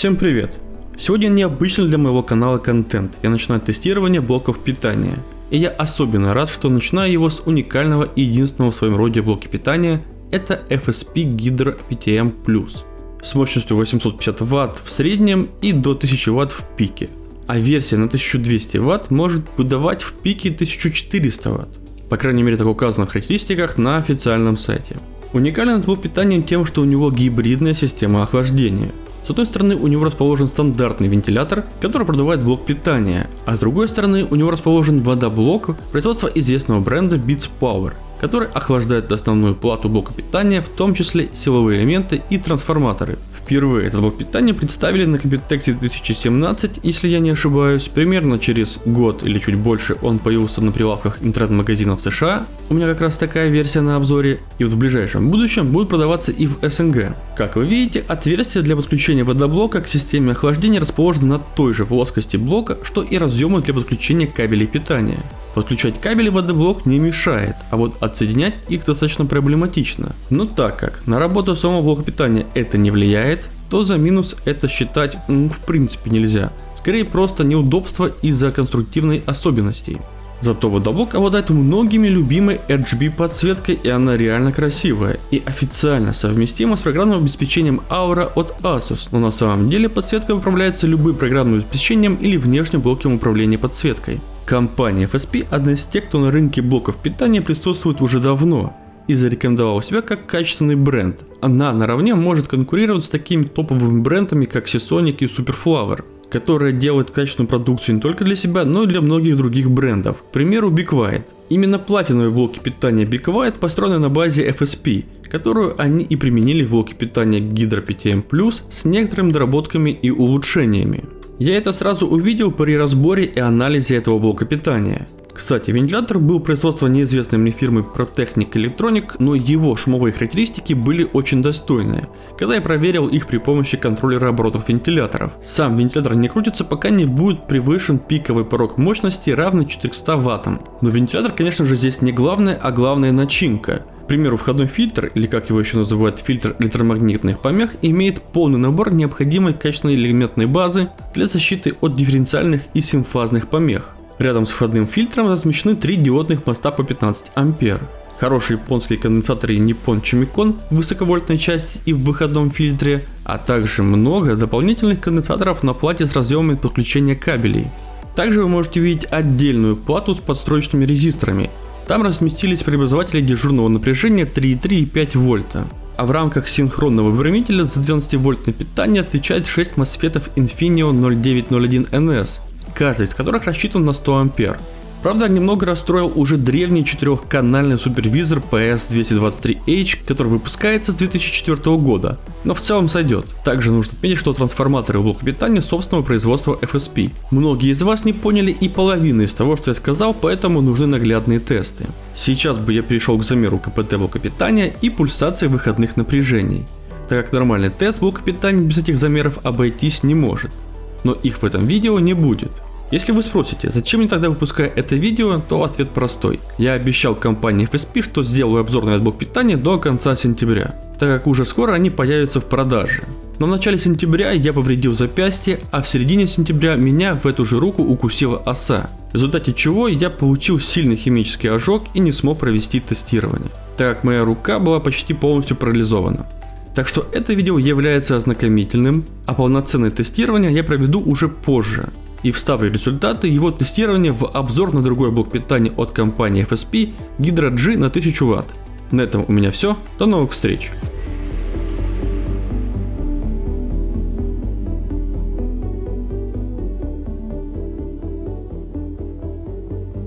Всем привет! Сегодня необычный для моего канала контент. Я начинаю тестирование блоков питания. И я особенно рад, что начинаю его с уникального и единственного в своем роде блока питания. Это FSP Hydro PTM. С мощностью 850 Вт в среднем и до 1000 Вт в пике. А версия на 1200 Вт может выдавать в пике 1400 Вт. По крайней мере так указано в характеристиках на официальном сайте. Уникален этот блок питания тем, что у него гибридная система охлаждения. С одной стороны у него расположен стандартный вентилятор, который продувает блок питания, а с другой стороны у него расположен водоблок производства известного бренда Beats Power, который охлаждает основную плату блока питания, в том числе силовые элементы и трансформаторы. Впервые этот блок питания представили на Computex 2017, если я не ошибаюсь. Примерно через год или чуть больше он появился на прилавках интернет-магазинов США. У меня как раз такая версия на обзоре. И вот в ближайшем будущем будет продаваться и в СНГ. Как вы видите, отверстие для подключения водоблока к системе охлаждения расположено на той же плоскости блока, что и разъемы для подключения кабелей питания. Подключать кабели водоблок не мешает, а вот отсоединять их достаточно проблематично. Но так как на работу самого блока питания это не влияет, то за минус это считать ну, в принципе нельзя. Скорее просто неудобство из-за конструктивной особенностей. Зато водоблок обладает многими любимой RGB подсветкой и она реально красивая и официально совместима с программным обеспечением Aura от Asus, но на самом деле подсветка управляется любым программным обеспечением или внешним блоком управления подсветкой. Компания FSP одна из тех, кто на рынке блоков питания присутствует уже давно и зарекомендовала себя как качественный бренд. Она наравне может конкурировать с такими топовыми брендами как Seasonic и Superflower, которые делают качественную продукцию не только для себя, но и для многих других брендов. К примеру, Big White. Именно платиновые блоки питания Big White построены на базе FSP, которую они и применили в блоке питания Hydro PTM с некоторыми доработками и улучшениями. Я это сразу увидел при разборе и анализе этого блока питания. Кстати, вентилятор был производства неизвестной мне фирмы Protechnic Electronic, но его шумовые характеристики были очень достойные, когда я проверил их при помощи контроллера оборотов вентиляторов. Сам вентилятор не крутится, пока не будет превышен пиковый порог мощности равный 400 ваттам. Но вентилятор, конечно же, здесь не главное, а главная начинка примеру, входной фильтр, или как его еще называют, фильтр электромагнитных помех, имеет полный набор необходимой качественной элементной базы для защиты от дифференциальных и симфазных помех. Рядом с входным фильтром размещены три диодных моста по 15 ампер. Хорошие японские конденсаторы Nippon Chimicon в высоковольтной части и в выходном фильтре, а также много дополнительных конденсаторов на плате с разъемами подключения кабелей. Также вы можете видеть отдельную плату с подстроечными резисторами, там разместились преобразователи дежурного напряжения 3,3 и 5 вольта. А в рамках синхронного выравнителя за 12 вольтное питание отвечает 6 MOSFET Infinio 0901NS, каждый из которых рассчитан на 100 ампер. Правда, немного расстроил уже древний четырехканальный супервизор PS223H, который выпускается с 2004 года, но в целом сойдет. Также нужно отметить, что трансформаторы в блоке питания собственного производства FSP. Многие из вас не поняли и половины из того, что я сказал, поэтому нужны наглядные тесты. Сейчас бы я перешел к замеру КПТ блока питания и пульсации выходных напряжений, так как нормальный тест блока питания без этих замеров обойтись не может. Но их в этом видео не будет. Если вы спросите, зачем мне тогда выпускаю это видео, то ответ простой. Я обещал компании FSP, что сделаю обзор на блок питания до конца сентября, так как уже скоро они появятся в продаже. Но в начале сентября я повредил запястье, а в середине сентября меня в эту же руку укусила оса, в результате чего я получил сильный химический ожог и не смог провести тестирование, так как моя рука была почти полностью парализована. Так что это видео является ознакомительным, а полноценное тестирование я проведу уже позже и вставлю результаты его тестирования в обзор на другой блок питания от компании FSP Hydra G на 1000 Вт. На этом у меня все, до новых встреч!